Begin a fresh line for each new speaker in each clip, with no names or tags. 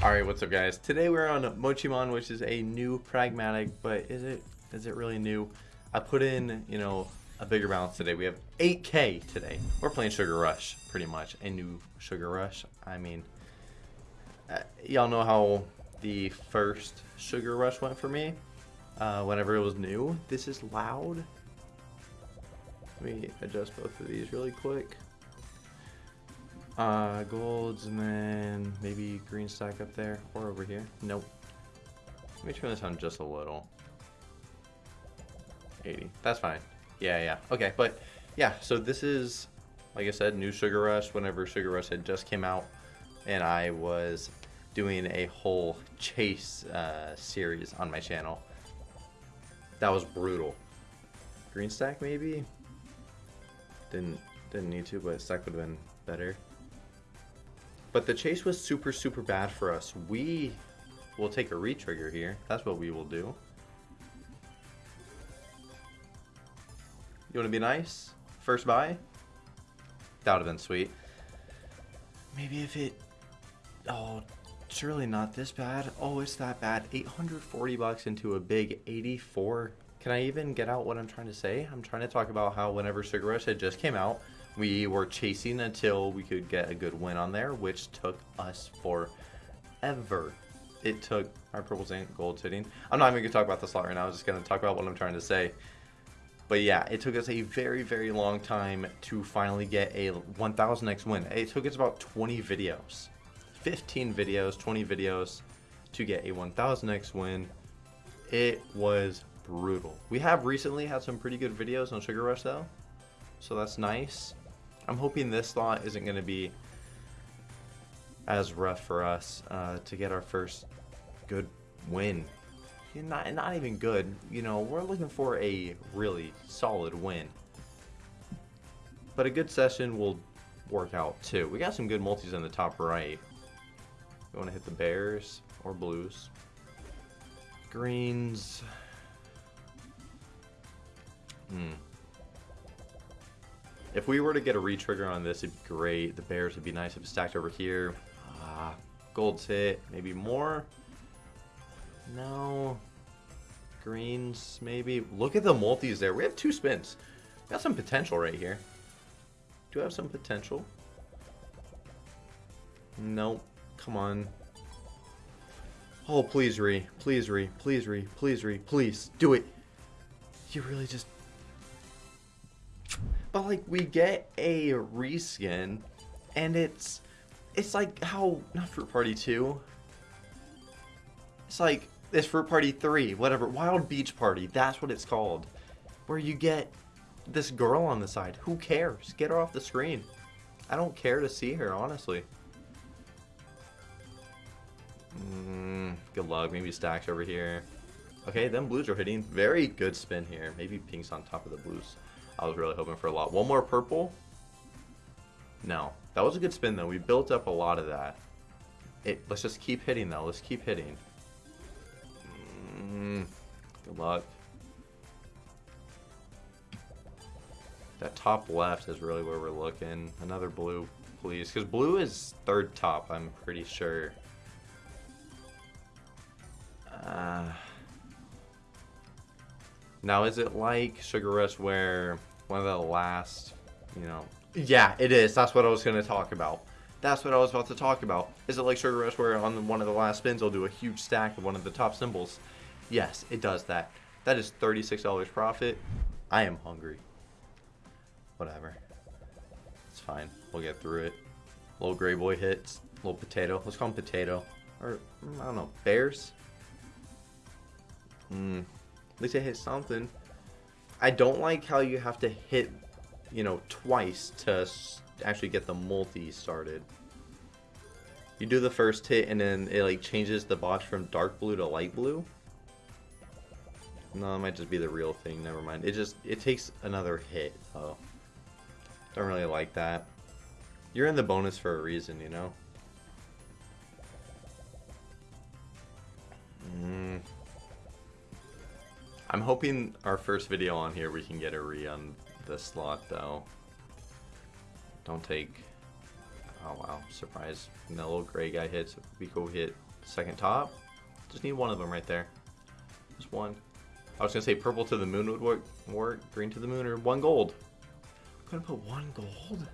Alright, what's up guys? Today we're on Mochimon, which is a new pragmatic, but is it is it really new? I put in, you know, a bigger balance today. We have 8k today. We're playing Sugar Rush, pretty much. A new Sugar Rush. I mean, uh, y'all know how the first Sugar Rush went for me uh, whenever it was new. This is loud. Let me adjust both of these really quick. Uh, golds and then maybe green stack up there or over here. Nope. Let me turn this on just a little. 80. That's fine. Yeah, yeah. Okay, but yeah, so this is, like I said, new Sugar Rush whenever Sugar Rush had just came out. And I was doing a whole chase uh, series on my channel. That was brutal. Green stack maybe? Didn't didn't need to, but stack would have been better. But the chase was super, super bad for us. We will take a retrigger here. That's what we will do. You want to be nice? First buy? That would have been sweet. Maybe if it... Oh, surely not this bad. Oh, it's that bad. 840 bucks into a big 84. Can I even get out what I'm trying to say? I'm trying to talk about how whenever Sugar Rush had just came out, we were chasing until we could get a good win on there, which took us forever. It took our purples and gold sitting. I'm not even going to talk about the slot right now. I'm just going to talk about what I'm trying to say. But yeah, it took us a very, very long time to finally get a 1000x win. It took us about 20 videos. 15 videos, 20 videos to get a 1000x win. It was brutal. We have recently had some pretty good videos on Sugar Rush though. So that's nice. I'm hoping this slot isn't going to be as rough for us uh, to get our first good win. Not, not even good, you know, we're looking for a really solid win. But a good session will work out too. We got some good multis in the top right. You want to hit the bears or blues. Greens. Hmm. If we were to get a retrigger on this, it'd be great. The bears would be nice if it stacked over here. Ah, gold's hit. Maybe more? No. Greens, maybe. Look at the multis there. We have two spins. Got some potential right here. Do I have some potential? Nope. Come on. Oh, please, Re. Please, Re. Please, Re. Please, Re. Please. Do it. You really just but like we get a reskin and it's it's like how not fruit party 2 it's like this fruit party 3 whatever wild beach party that's what it's called where you get this girl on the side who cares? Get her off the screen. I don't care to see her honestly. Mm, good luck maybe stacks over here. Okay then blues are hitting. Very good spin here. Maybe pink's on top of the blues I was really hoping for a lot. One more purple? No. That was a good spin, though. We built up a lot of that. It, let's just keep hitting, though. Let's keep hitting. Mm, good luck. That top left is really where we're looking. Another blue, please. Because blue is third top, I'm pretty sure. Uh, now, is it like Sugar Rush where one of the last, you know... Yeah, it is. That's what I was going to talk about. That's what I was about to talk about. Is it like Sugar Rush where on one of the last spins I'll do a huge stack of one of the top symbols? Yes, it does that. That is $36 profit. I am hungry. Whatever. It's fine. We'll get through it. Little gray boy hits. Little potato. Let's call him potato. Or, I don't know, bears? Hmm. At least I hit something. I don't like how you have to hit, you know, twice to actually get the multi started. You do the first hit and then it like changes the box from dark blue to light blue. No, it might just be the real thing. Never mind. It just it takes another hit. Oh, don't really like that. You're in the bonus for a reason, you know. Mm. I'm hoping our first video on here we can get a re on the slot though. Don't take... Oh wow, surprise. And that little gray guy hits, we go hit second top. Just need one of them right there. Just one. I was gonna say purple to the moon would work, work green to the moon, or one gold. I'm gonna put one gold.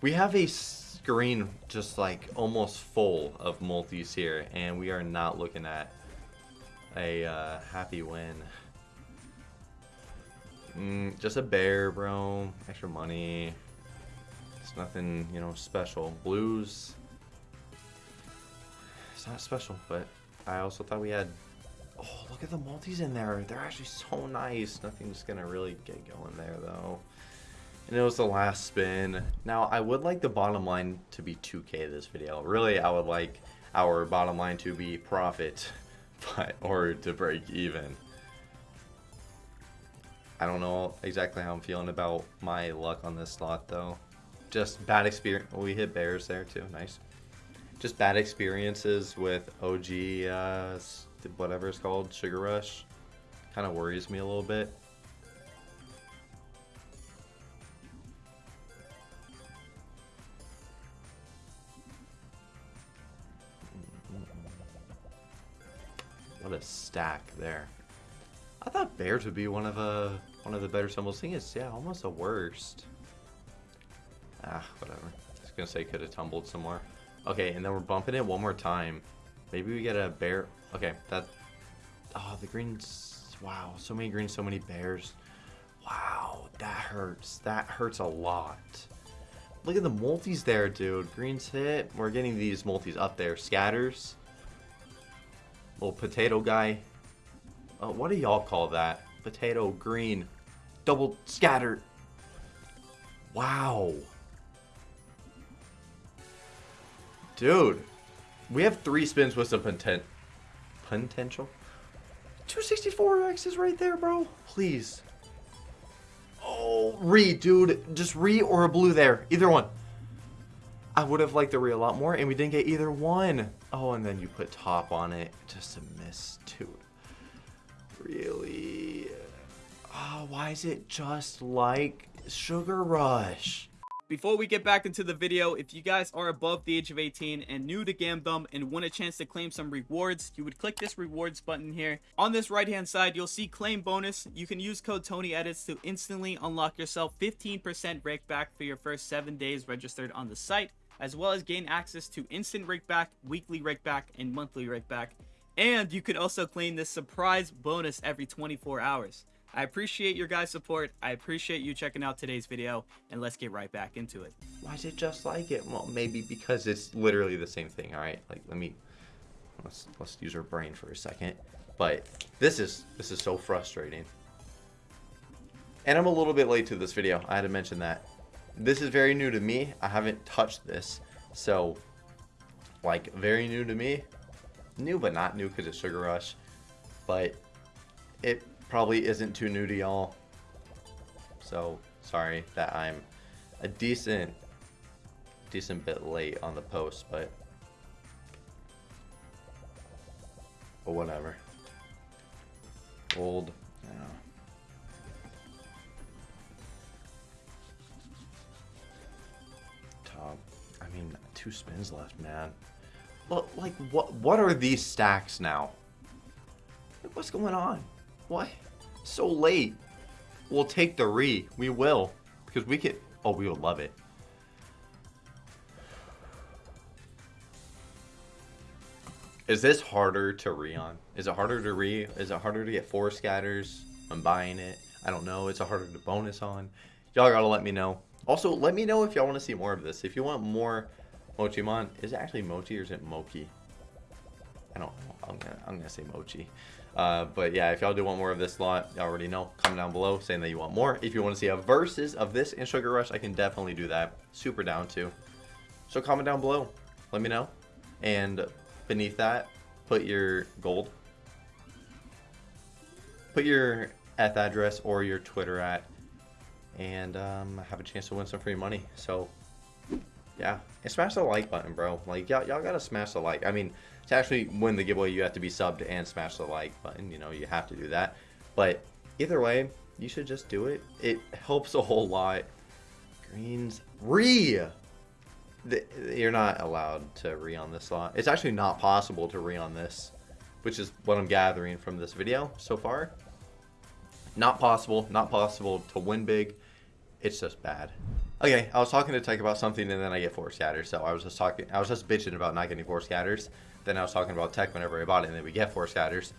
We have a screen just like almost full of multis here, and we are not looking at a uh, happy win. Mm, just a bear, bro. Extra money. It's nothing, you know, special. Blues. It's not special, but I also thought we had. Oh, look at the multis in there. They're actually so nice. Nothing's gonna really get going there though. And it was the last spin. Now, I would like the bottom line to be 2k this video. Really, I would like our bottom line to be profit, but or to break even. I don't know exactly how I'm feeling about my luck on this slot, though. Just bad experience. we hit bears there, too. Nice. Just bad experiences with OG, uh, whatever it's called, Sugar Rush. Kind of worries me a little bit. There. I thought bears would be one of uh one of the better symbols. Thing is, yeah, almost the worst. Ah, whatever. I was gonna say could have tumbled some more. Okay, and then we're bumping it one more time. Maybe we get a bear. Okay, that. Oh, the greens. Wow, so many greens, so many bears. Wow, that hurts. That hurts a lot. Look at the multis there, dude. Greens hit. We're getting these multis up there. Scatters. Little potato guy. Uh, what do y'all call that? Potato, green, double scatter. Wow. Dude, we have three spins with some potent potential. 264X is right there, bro. Please. Oh, re, dude. Just re or a blue there. Either one. I would have liked the re a lot more, and we didn't get either one. Oh, and then you put top on it. Just a miss, dude. Really? Oh, why is it just like Sugar Rush?
Before we get back into the video, if you guys are above the age of 18 and new to Gamdom and want a chance to claim some rewards, you would click this rewards button here. On this right hand side, you'll see claim bonus. You can use code TonyEdits to instantly unlock yourself 15% rake back for your first 7 days registered on the site, as well as gain access to instant rake back, weekly rake back, and monthly rake back. And you could also claim this surprise bonus every 24 hours. I appreciate your guys' support. I appreciate you checking out today's video, and let's get right back into it.
Why is it just like it? Well, maybe because it's literally the same thing. All right, like let me let's let's use our brain for a second. But this is this is so frustrating. And I'm a little bit late to this video. I had to mention that. This is very new to me. I haven't touched this, so like very new to me new but not new because it's Sugar Rush. But it probably isn't too new to y'all. So sorry that I'm a decent, decent bit late on the post, but, but whatever. Old, yeah. Top. I mean, two spins left, man. Like, what, what are these stacks now? What's going on? What? So late. We'll take the re. We will. Because we can... Oh, we would love it. Is this harder to re on? Is it harder to re? Is it harder to get four scatters? I'm buying it. I don't know. Is it harder to bonus on? Y'all gotta let me know. Also, let me know if y'all want to see more of this. If you want more Mochimon. Is it actually Mochi or is it Moki? I don't know. I'm gonna I'm gonna say Mochi. Uh, but yeah, if y'all do want more of this lot, y'all already know. Comment down below saying that you want more. If you want to see a versus of this in Sugar Rush, I can definitely do that. Super down to. So comment down below. Let me know. And beneath that, put your gold. Put your Eth address or your Twitter at. And um, have a chance to win some free money. So yeah, and smash the like button, bro. Like, y'all, gotta smash the like. I mean, to actually win the giveaway, you have to be subbed and smash the like button. You know, you have to do that. But either way, you should just do it. It helps a whole lot. Greens re. th- you're not allowed to re on this slot. It's actually not possible to re on this, which is what I'm gathering from this video so far. Not possible. Not possible to win big. It's just bad. Okay, I was talking to Tech about something and then I get four scatters. So I was just talking. I was just bitching about not getting four scatters. Then I was talking about Tech whenever I bought it and then we get four scatters.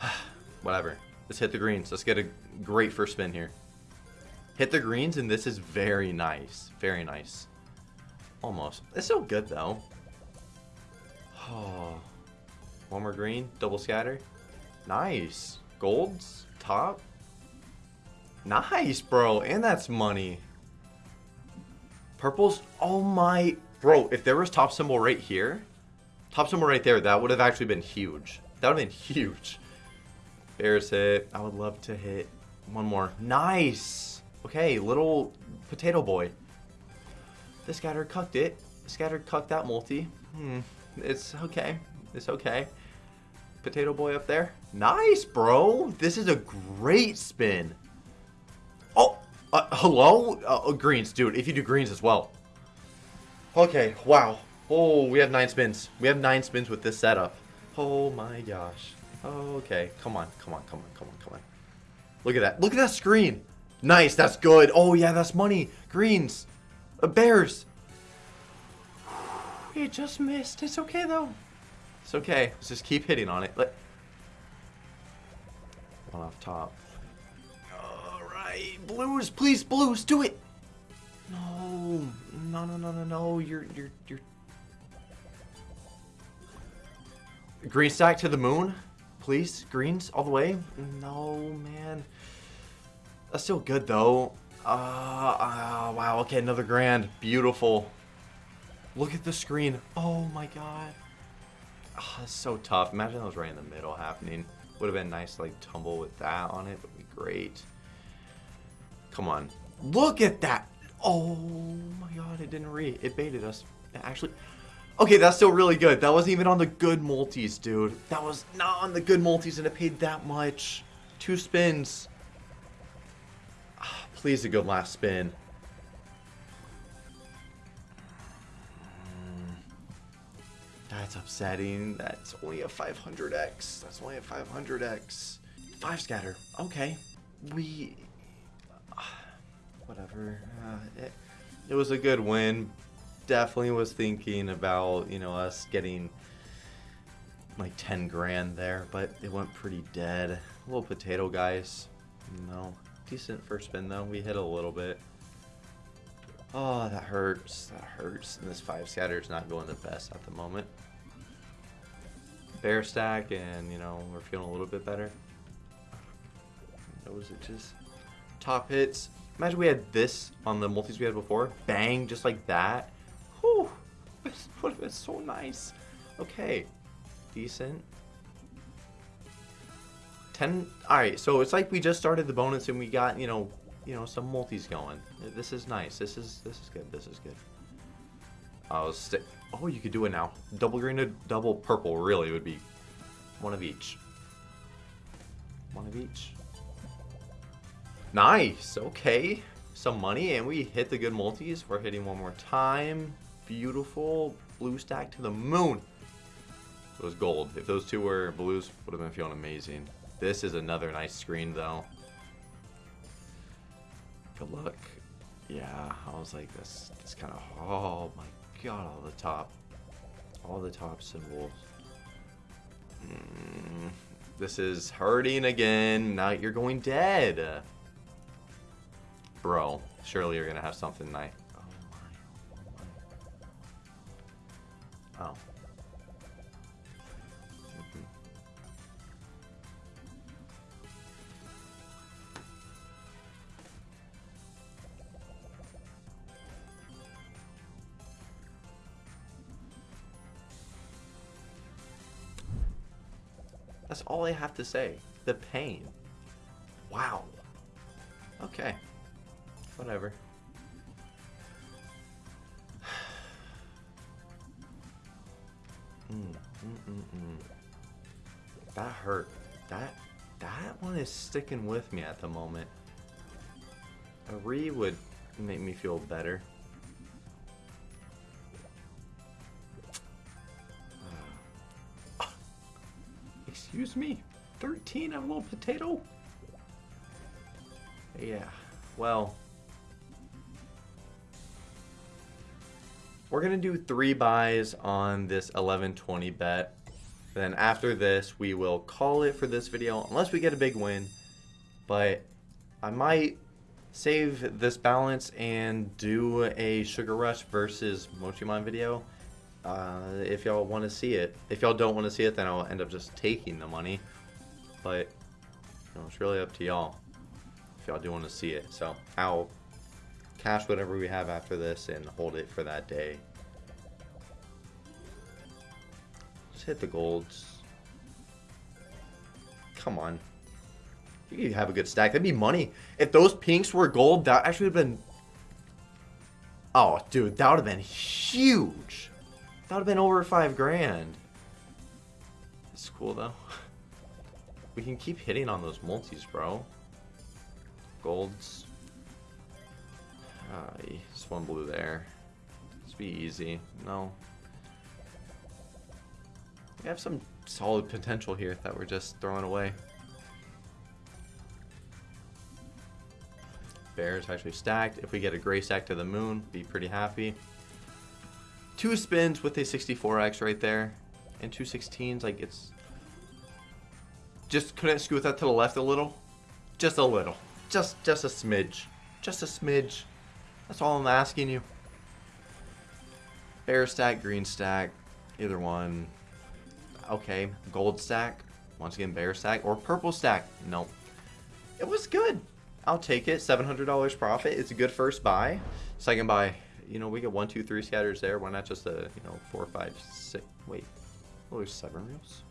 Whatever. Let's hit the greens. Let's get a great first spin here. Hit the greens and this is very nice. Very nice. Almost. It's still good though. Oh. One more green. Double scatter. Nice. Golds. Top. Nice, bro. And that's money. Purples. Oh my. Bro, if there was top symbol right here, top symbol right there, that would have actually been huge. That would have been huge. Bears hit. I would love to hit one more. Nice. Okay, little potato boy. The scatter cucked it. The scatter cucked that multi. Hmm. It's okay. It's okay. Potato boy up there. Nice, bro. This is a great spin. Oh, uh, hello? Uh, greens, dude. If you do greens as well. Okay, wow. Oh, we have nine spins. We have nine spins with this setup. Oh my gosh. Okay, come on, come on, come on, come on, come on. Look at that. Look at that screen. Nice, that's good. Oh yeah, that's money. Greens. Uh, bears. It just missed. It's okay though. It's okay. Let's just keep hitting on it. Let one off top. Blues, please, blues, do it. No, no, no, no, no, no. You're, you're, you're. Green stack to the moon, please. Greens all the way. No, man. That's still good though. Uh, uh, wow. Okay, another grand. Beautiful. Look at the screen. Oh my god. Oh, that's so tough. Imagine that was right in the middle happening. Would have been nice to like tumble with that on it. Would be great. Come on. Look at that. Oh my god, it didn't read. It baited us. It actually. Okay, that's still really good. That wasn't even on the good multis, dude. That was not on the good multis and it paid that much. Two spins. Ah, please a good last spin. That's upsetting. That's only a 500x. That's only a 500x. Five scatter. Okay. We... Whatever. Uh, it, it was a good win. Definitely was thinking about, you know, us getting like 10 grand there, but it went pretty dead. Little potato guys. No. Decent first spin though. We hit a little bit. Oh, that hurts. That hurts. And this five scatter is not going the best at the moment. Bear stack, and you know we're feeling a little bit better. Those it just top hits. Imagine we had this on the multis we had before. Bang, just like that. Whew. This would have been so nice. Okay, decent. 10 all right so it's like we just started the bonus and we got you know you know some multis going this is nice this is this is good this is good oh, i'll stick oh you could do it now double green to double purple really would be one of each one of each nice okay some money and we hit the good multis we're hitting one more time beautiful blue stack to the moon it was gold if those two were blues would have been feeling amazing this is another nice screen, though. Good luck. Yeah, I was like, this, it's kind of, oh my god, all the top, all the top symbols. Mm, this is hurting again. Now you're going dead. Bro, surely you're to have something nice. Oh. Oh. That's all I have to say. The pain. Wow. Okay. Whatever. Mm, mm, mm, mm, that hurt. That that one is sticking with me at the moment. A re would make me feel better. Excuse me, 13 of a little potato? Yeah, well... We're going to do three buys on this 1120 bet. Then after this, we will call it for this video, unless we get a big win. But I might save this balance and do a Sugar Rush versus Mochimon video. Uh, if y'all want to see it. If y'all don't want to see it, then I'll end up just taking the money. But, you know, it's really up to y'all if y'all do want to see it. So, I'll cash whatever we have after this and hold it for that day. Just hit the golds. Come on. You could have a good stack. That'd be money. If those pinks were gold, that actually would have been... Oh, dude, that would have been huge. That would have been over five grand. It's cool, though. We can keep hitting on those multis, bro. Golds. Just one blue there. Let's be easy. No. We have some solid potential here that we're just throwing away. Bears actually stacked. If we get a gray stack to the moon, be pretty happy. Two spins with a 64x right there. And two 16s, like it's... Just couldn't scoot that to the left a little? Just a little. Just, just a smidge. Just a smidge. That's all I'm asking you. Bear stack, green stack, either one. Okay, gold stack. Once again, bear stack. Or purple stack. Nope. It was good. I'll take it. $700 profit. It's a good first buy. Second buy, you know, we get one, two, three scatters there. Why not just a, you know, four, five, six? Wait, oh, there's seven reels.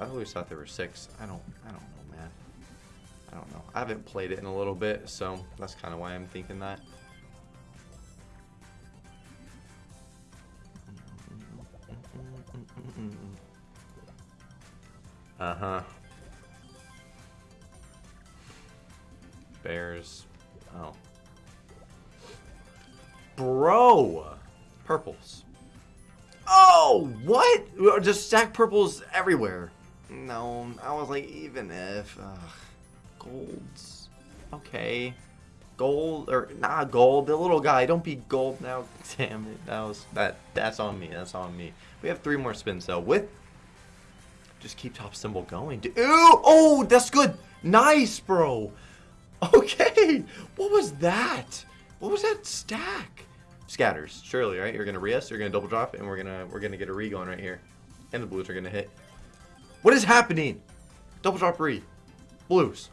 I always thought there were six. I don't, I don't know, man. I don't know. I haven't played it in a little bit, so that's kind of why I'm thinking that. Just stack purples everywhere. No, I was like, even if. Ugh. Golds. Okay. Gold, or nah, gold. The little guy, don't be gold now. Damn it. That was, that, that's on me. That's on me. We have three more spins though. With, just keep top symbol going. Ooh, oh, that's good. Nice, bro. Okay. What was that? What was that stack? Scatters, surely, right? You're gonna re-us, you're gonna double drop, and we're gonna we're gonna get a re going right here. And the blues are gonna hit. What is happening? Double drop re. Blues.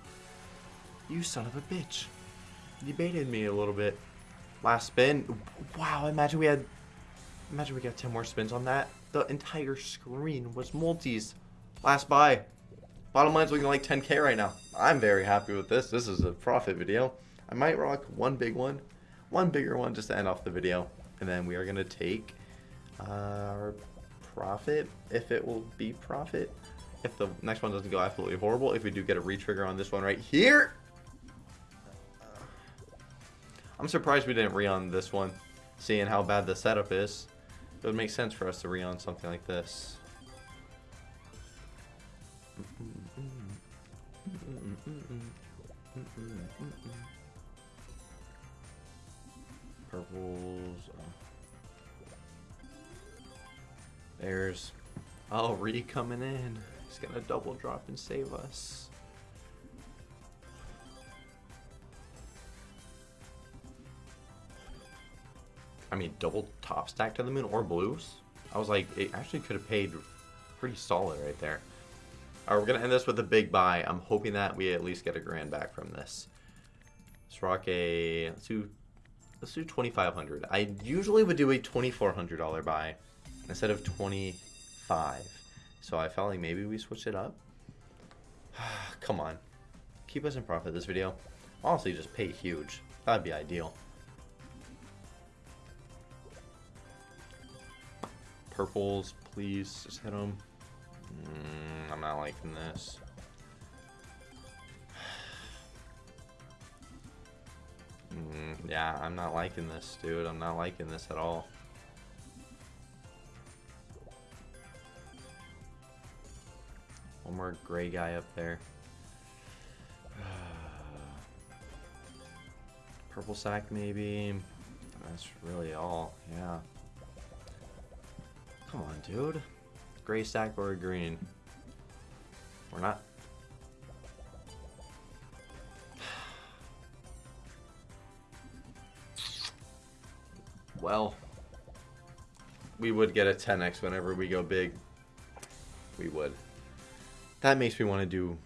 You son of a bitch. You baited me a little bit. Last spin. Wow, imagine we had imagine we got 10 more spins on that. The entire screen was multis. Last buy. Bottom line's looking like 10k right now. I'm very happy with this. This is a profit video. I might rock one big one, one bigger one just to end off the video. And then we are going to take uh, our profit, if it will be profit. If the next one doesn't go absolutely horrible, if we do get a retrigger on this one right here. I'm surprised we didn't re on this one, seeing how bad the setup is. It would make sense for us to re on something like this. Purples. There's Re coming in. He's gonna double drop and save us. I mean, double top stack to the moon or blues. I was like, it actually could have paid pretty solid right there. All right, we're going to end this with a big buy. I'm hoping that we at least get a grand back from this. Let's rock a, let's do, let's do 2500 I usually would do a $2,400 buy instead of 25 So I felt like maybe we switched it up. Come on. Keep us in profit this video. Honestly, just pay huge. That'd be ideal. Purples, please. Just hit them. Mm, I'm not liking this. Mm, yeah, I'm not liking this, dude. I'm not liking this at all. One more gray guy up there. Purple sack maybe. That's really all. Yeah. Come on, dude. Gray sack or green. We're not. Well, we would get a 10x whenever we go big. We would. That makes me want to do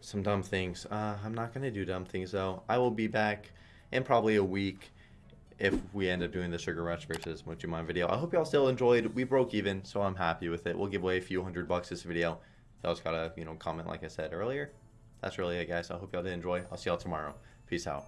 some dumb things. Uh, I'm not going to do dumb things, though. I will be back in probably a week if we end up doing the Sugar Rush versus Mochimon video. I hope y'all still enjoyed. We broke even, so I'm happy with it. We'll give away a few hundred bucks this video. Y'all just gotta, you know, comment like I said earlier. That's really it, guys. I hope y'all did enjoy. I'll see y'all tomorrow. Peace out.